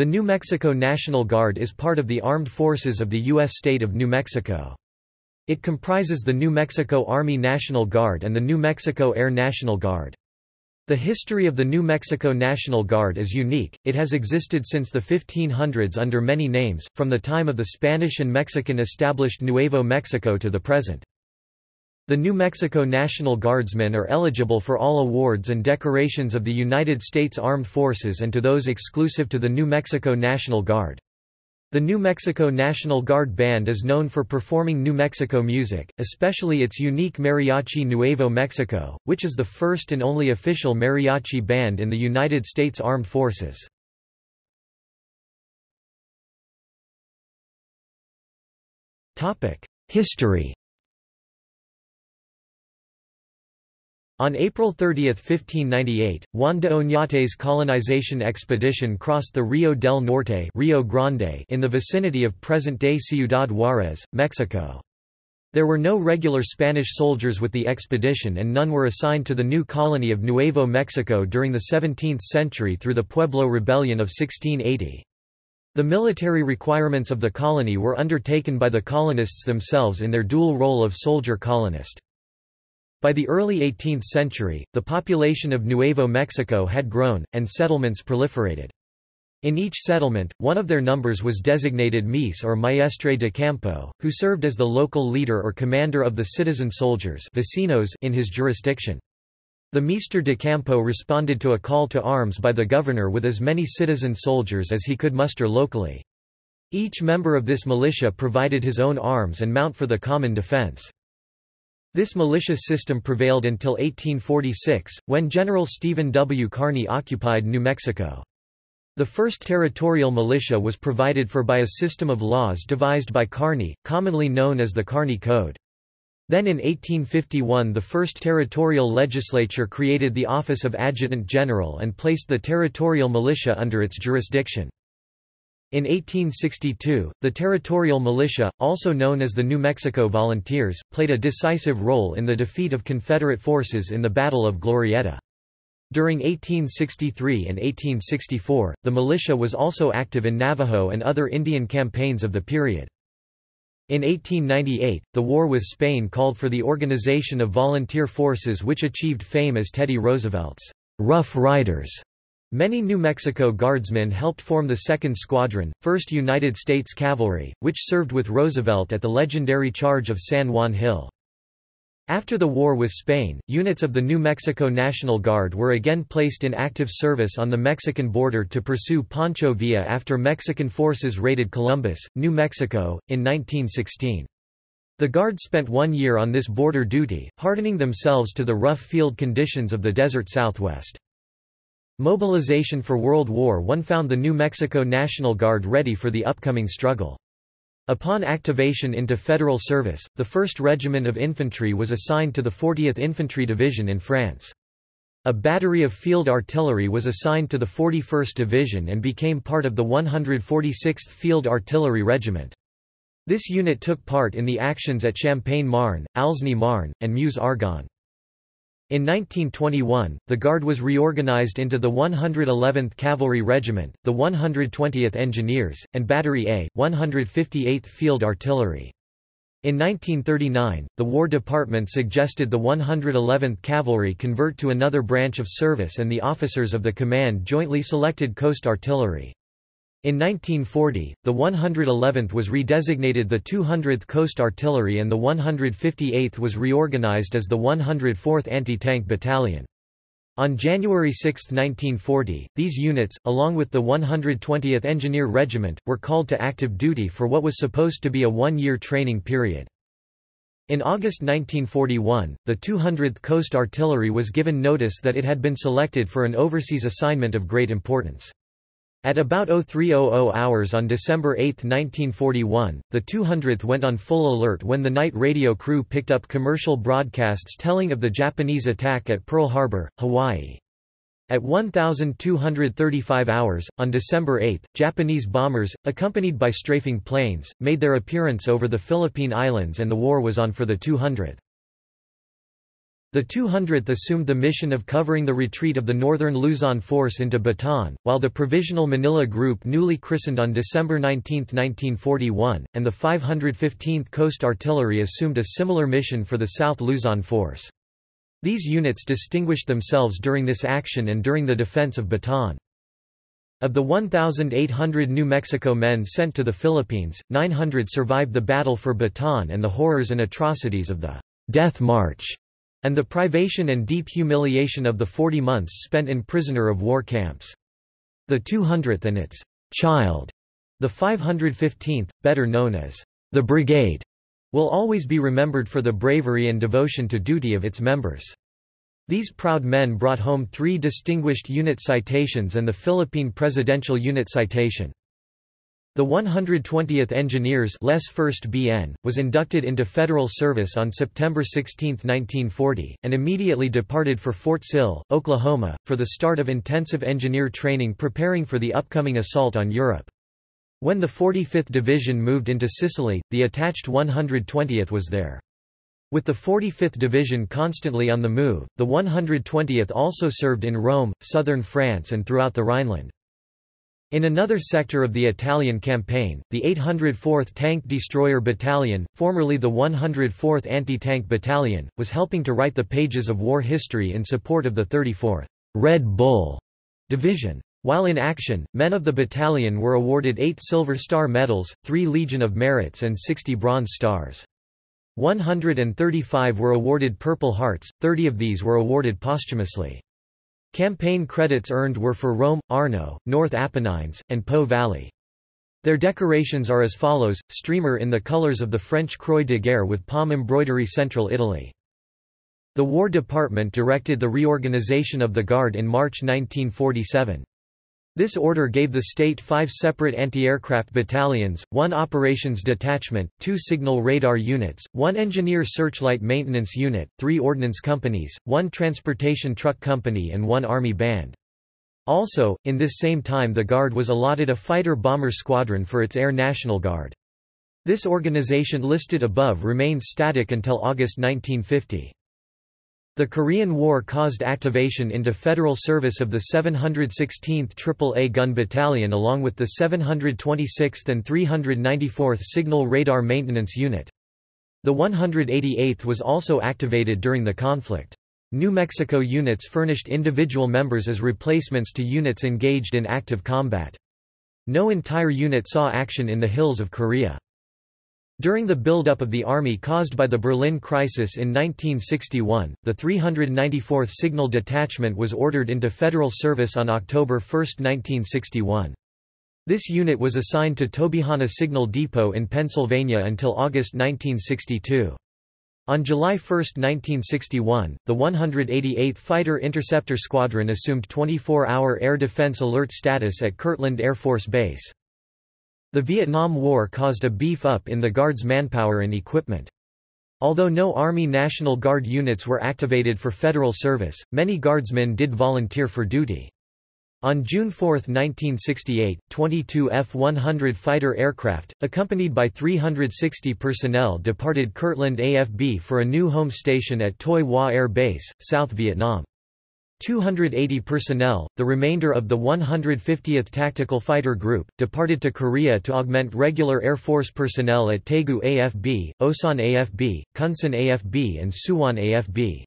The New Mexico National Guard is part of the armed forces of the U.S. state of New Mexico. It comprises the New Mexico Army National Guard and the New Mexico Air National Guard. The history of the New Mexico National Guard is unique, it has existed since the 1500s under many names, from the time of the Spanish and Mexican established Nuevo Mexico to the present. The New Mexico National Guardsmen are eligible for all awards and decorations of the United States Armed Forces and to those exclusive to the New Mexico National Guard. The New Mexico National Guard Band is known for performing New Mexico music, especially its unique Mariachi Nuevo Mexico, which is the first and only official mariachi band in the United States Armed Forces. History On April 30, 1598, Juan de Oñate's colonization expedition crossed the Rio del Norte Rio Grande in the vicinity of present-day Ciudad Juárez, Mexico. There were no regular Spanish soldiers with the expedition and none were assigned to the new colony of Nuevo Mexico during the 17th century through the Pueblo Rebellion of 1680. The military requirements of the colony were undertaken by the colonists themselves in their dual role of soldier-colonist. By the early 18th century, the population of Nuevo Mexico had grown, and settlements proliferated. In each settlement, one of their numbers was designated Mies or Maestre de Campo, who served as the local leader or commander of the citizen soldiers vecinos in his jurisdiction. The Maestre de Campo responded to a call to arms by the governor with as many citizen soldiers as he could muster locally. Each member of this militia provided his own arms and mount for the common defense. This militia system prevailed until 1846, when General Stephen W. Kearny occupied New Mexico. The first territorial militia was provided for by a system of laws devised by Kearny, commonly known as the Kearny Code. Then in 1851 the first territorial legislature created the office of Adjutant General and placed the territorial militia under its jurisdiction. In 1862, the territorial militia, also known as the New Mexico Volunteers, played a decisive role in the defeat of Confederate forces in the Battle of Glorieta. During 1863 and 1864, the militia was also active in Navajo and other Indian campaigns of the period. In 1898, the war with Spain called for the organization of volunteer forces which achieved fame as Teddy Roosevelt's Rough Riders. Many New Mexico Guardsmen helped form the 2nd Squadron, 1st United States Cavalry, which served with Roosevelt at the legendary Charge of San Juan Hill. After the war with Spain, units of the New Mexico National Guard were again placed in active service on the Mexican border to pursue Pancho Villa after Mexican forces raided Columbus, New Mexico, in 1916. The Guard spent one year on this border duty, hardening themselves to the rough field conditions of the desert southwest. Mobilization for World War I found the New Mexico National Guard ready for the upcoming struggle. Upon activation into federal service, the 1st Regiment of Infantry was assigned to the 40th Infantry Division in France. A battery of field artillery was assigned to the 41st Division and became part of the 146th Field Artillery Regiment. This unit took part in the actions at Champagne-Marne, Aisne-Marne, and Meuse-Argonne. In 1921, the Guard was reorganized into the 111th Cavalry Regiment, the 120th Engineers, and Battery A, 158th Field Artillery. In 1939, the War Department suggested the 111th Cavalry convert to another branch of service and the officers of the command jointly selected Coast Artillery. In 1940, the 111th was redesignated the 200th Coast Artillery and the 158th was reorganized as the 104th Anti-Tank Battalion. On January 6, 1940, these units, along with the 120th Engineer Regiment, were called to active duty for what was supposed to be a one-year training period. In August 1941, the 200th Coast Artillery was given notice that it had been selected for an overseas assignment of great importance. At about 0300 hours on December 8, 1941, the 200th went on full alert when the night radio crew picked up commercial broadcasts telling of the Japanese attack at Pearl Harbor, Hawaii. At 1235 hours, on December 8, Japanese bombers, accompanied by strafing planes, made their appearance over the Philippine Islands and the war was on for the 200th. The 200th assumed the mission of covering the retreat of the Northern Luzon force into Bataan, while the Provisional Manila Group newly christened on December 19, 1941, and the 515th Coast Artillery assumed a similar mission for the South Luzon force. These units distinguished themselves during this action and during the defense of Bataan. Of the 1,800 New Mexico men sent to the Philippines, 900 survived the battle for Bataan and the horrors and atrocities of the Death March and the privation and deep humiliation of the 40 months spent in prisoner of war camps. The 200th and its child, the 515th, better known as the Brigade, will always be remembered for the bravery and devotion to duty of its members. These proud men brought home three distinguished unit citations and the Philippine Presidential Unit Citation. The 120th Engineers Les 1st BN, was inducted into federal service on September 16, 1940, and immediately departed for Fort Sill, Oklahoma, for the start of intensive engineer training preparing for the upcoming assault on Europe. When the 45th Division moved into Sicily, the attached 120th was there. With the 45th Division constantly on the move, the 120th also served in Rome, southern France and throughout the Rhineland. In another sector of the Italian campaign, the 804th Tank Destroyer Battalion, formerly the 104th Anti-Tank Battalion, was helping to write the pages of war history in support of the 34th Red Bull Division. While in action, men of the battalion were awarded eight Silver Star medals, three Legion of Merits and 60 Bronze Stars. 135 were awarded Purple Hearts, 30 of these were awarded posthumously. Campaign credits earned were for Rome, Arno, North Apennines, and Po Valley. Their decorations are as follows, streamer in the colors of the French Croix de Guerre with palm embroidery Central Italy. The War Department directed the reorganization of the Guard in March 1947. This order gave the state five separate anti-aircraft battalions, one operations detachment, two signal radar units, one engineer searchlight maintenance unit, three ordnance companies, one transportation truck company and one army band. Also, in this same time the Guard was allotted a fighter-bomber squadron for its Air National Guard. This organization listed above remained static until August 1950. The Korean War caused activation into federal service of the 716th AAA Gun Battalion along with the 726th and 394th Signal Radar Maintenance Unit. The 188th was also activated during the conflict. New Mexico units furnished individual members as replacements to units engaged in active combat. No entire unit saw action in the hills of Korea. During the buildup of the army caused by the Berlin crisis in 1961, the 394th Signal Detachment was ordered into federal service on October 1, 1961. This unit was assigned to Tobyhanna Signal Depot in Pennsylvania until August 1962. On July 1, 1961, the 188th Fighter Interceptor Squadron assumed 24-hour air defense alert status at Kirtland Air Force Base. The Vietnam War caused a beef-up in the Guard's manpower and equipment. Although no Army National Guard units were activated for federal service, many Guardsmen did volunteer for duty. On June 4, 1968, 22 F-100 fighter aircraft, accompanied by 360 personnel departed Kirtland AFB for a new home station at Tuy Hoa Air Base, South Vietnam. 280 personnel, the remainder of the 150th Tactical Fighter Group, departed to Korea to augment regular Air Force personnel at Taegu AFB, Osan AFB, Kunsan AFB and Suwon AFB.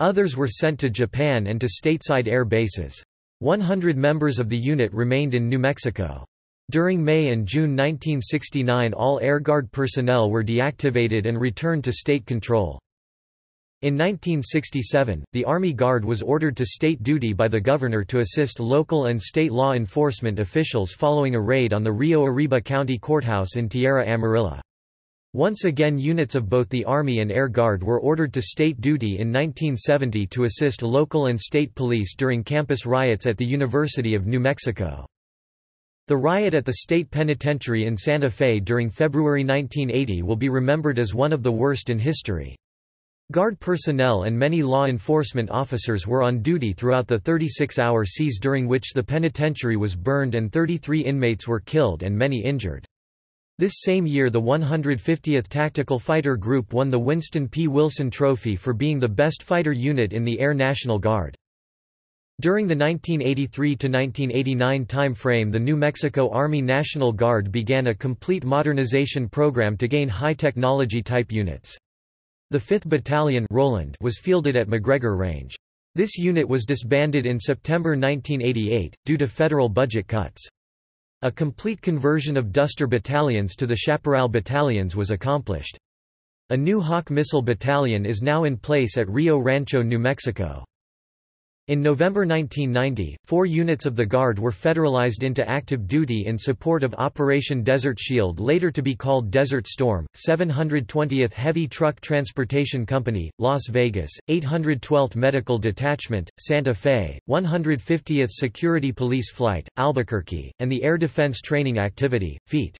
Others were sent to Japan and to stateside air bases. 100 members of the unit remained in New Mexico. During May and June 1969 all Air Guard personnel were deactivated and returned to state control. In 1967, the Army Guard was ordered to state duty by the governor to assist local and state law enforcement officials following a raid on the Rio Arriba County Courthouse in Tierra Amarilla. Once again units of both the Army and Air Guard were ordered to state duty in 1970 to assist local and state police during campus riots at the University of New Mexico. The riot at the state penitentiary in Santa Fe during February 1980 will be remembered as one of the worst in history. Guard personnel and many law enforcement officers were on duty throughout the 36-hour siege during which the penitentiary was burned and 33 inmates were killed and many injured. This same year the 150th Tactical Fighter Group won the Winston P. Wilson Trophy for being the best fighter unit in the Air National Guard. During the 1983–1989 time frame the New Mexico Army National Guard began a complete modernization program to gain high-technology type units. The 5th Battalion Roland was fielded at McGregor Range. This unit was disbanded in September 1988, due to federal budget cuts. A complete conversion of Duster battalions to the Chaparral battalions was accomplished. A new Hawk missile battalion is now in place at Rio Rancho, New Mexico. In November 1990, four units of the Guard were federalized into active duty in support of Operation Desert Shield later to be called Desert Storm, 720th Heavy Truck Transportation Company, Las Vegas, 812th Medical Detachment, Santa Fe, 150th Security Police Flight, Albuquerque, and the Air Defense Training Activity, FEAT.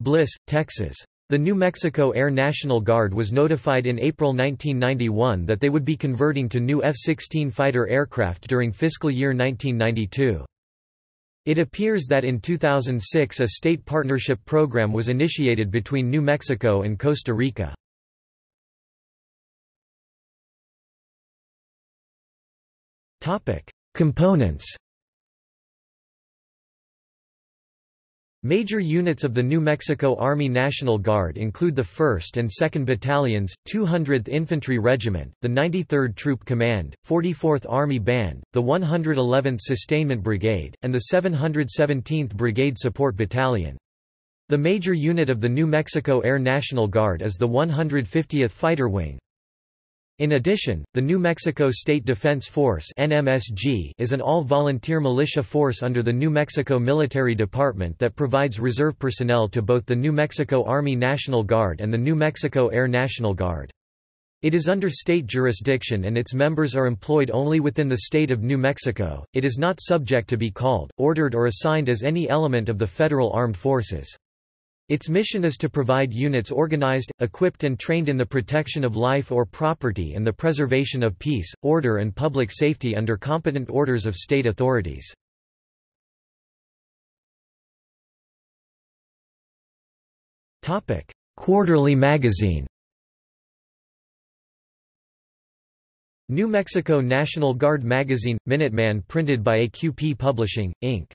Bliss, Texas. The New Mexico Air National Guard was notified in April 1991 that they would be converting to new F-16 fighter aircraft during fiscal year 1992. It appears that in 2006 a state partnership program was initiated between New Mexico and Costa Rica. Components Major units of the New Mexico Army National Guard include the 1st and 2nd Battalions, 200th Infantry Regiment, the 93rd Troop Command, 44th Army Band, the 111th Sustainment Brigade, and the 717th Brigade Support Battalion. The major unit of the New Mexico Air National Guard is the 150th Fighter Wing. In addition, the New Mexico State Defense Force NMSG is an all-volunteer militia force under the New Mexico Military Department that provides reserve personnel to both the New Mexico Army National Guard and the New Mexico Air National Guard. It is under state jurisdiction and its members are employed only within the state of New Mexico. It is not subject to be called, ordered or assigned as any element of the federal armed forces. Its mission is to provide units organized, equipped and trained in the protection of life or property and the preservation of peace, order and public safety under competent orders of state authorities. Quarterly magazine New Mexico National Guard magazine – Minuteman printed by AQP Publishing, Inc.